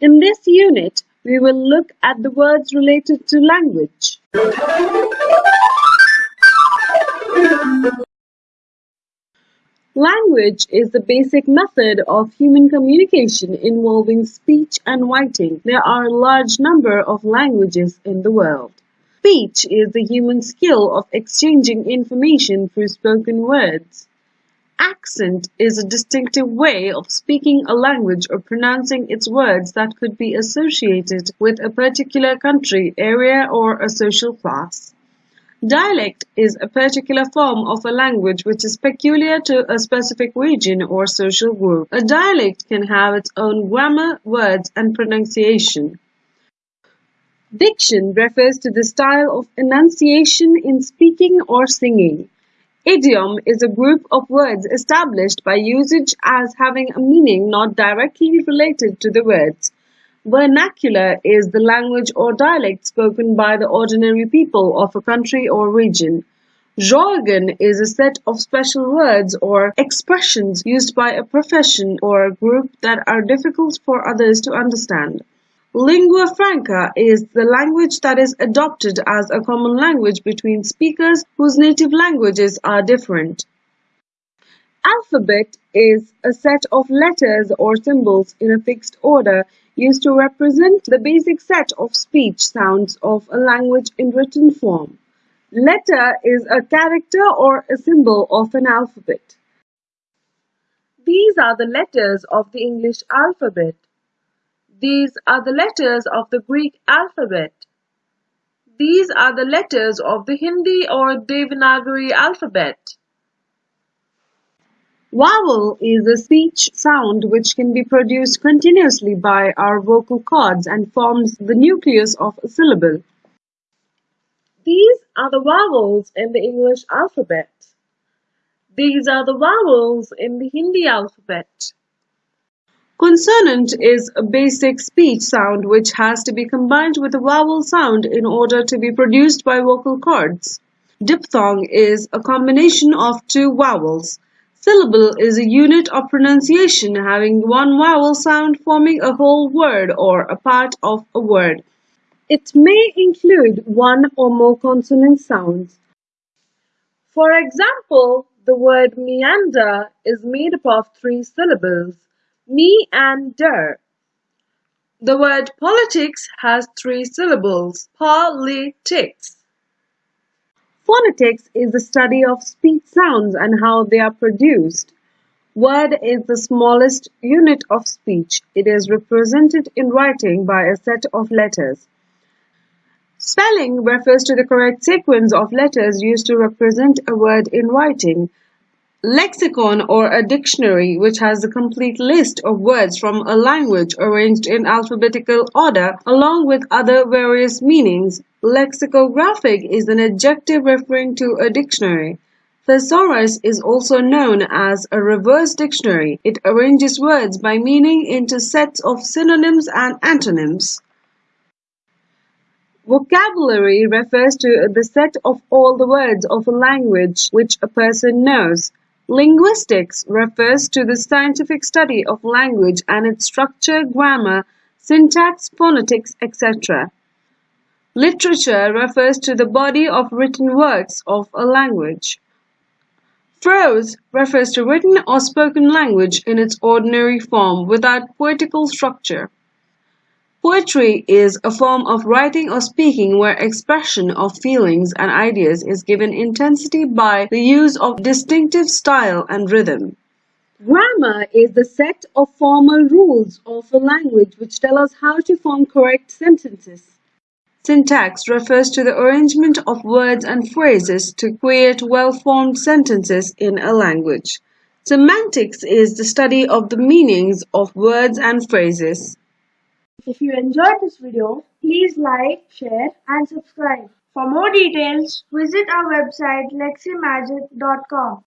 In this unit, we will look at the words related to language. Language is the basic method of human communication involving speech and writing. There are a large number of languages in the world. Speech is the human skill of exchanging information through spoken words. Accent is a distinctive way of speaking a language or pronouncing its words that could be associated with a particular country, area, or a social class. Dialect is a particular form of a language which is peculiar to a specific region or social group. A dialect can have its own grammar, words, and pronunciation. Diction refers to the style of enunciation in speaking or singing. Idiom is a group of words established by usage as having a meaning not directly related to the words. Vernacular is the language or dialect spoken by the ordinary people of a country or region. Jargon is a set of special words or expressions used by a profession or a group that are difficult for others to understand. Lingua franca is the language that is adopted as a common language between speakers whose native languages are different. Alphabet is a set of letters or symbols in a fixed order used to represent the basic set of speech sounds of a language in written form. Letter is a character or a symbol of an alphabet. These are the letters of the English alphabet. These are the letters of the Greek alphabet. These are the letters of the Hindi or Devanagari alphabet. Vowel is a speech sound which can be produced continuously by our vocal cords and forms the nucleus of a syllable. These are the vowels in the English alphabet. These are the vowels in the Hindi alphabet. Consonant is a basic speech sound which has to be combined with a vowel sound in order to be produced by vocal cords. Diphthong is a combination of two vowels. Syllable is a unit of pronunciation having one vowel sound forming a whole word or a part of a word. It may include one or more consonant sounds. For example, the word meander is made up of three syllables me and der. The word politics has three syllables, politics. Phonetics is the study of speech sounds and how they are produced. Word is the smallest unit of speech. It is represented in writing by a set of letters. Spelling refers to the correct sequence of letters used to represent a word in writing. Lexicon or a dictionary which has a complete list of words from a language arranged in alphabetical order along with other various meanings. Lexicographic is an adjective referring to a dictionary. Thesaurus is also known as a reverse dictionary. It arranges words by meaning into sets of synonyms and antonyms. Vocabulary refers to the set of all the words of a language which a person knows. Linguistics refers to the scientific study of language and its structure, grammar, syntax, phonetics, etc. Literature refers to the body of written works of a language. Prose refers to written or spoken language in its ordinary form without poetical structure. Poetry is a form of writing or speaking where expression of feelings and ideas is given intensity by the use of distinctive style and rhythm. Grammar is the set of formal rules of a language which tell us how to form correct sentences. Syntax refers to the arrangement of words and phrases to create well-formed sentences in a language. Semantics is the study of the meanings of words and phrases. If you enjoyed this video, please like, share and subscribe. For more details, visit our website leximagic.com.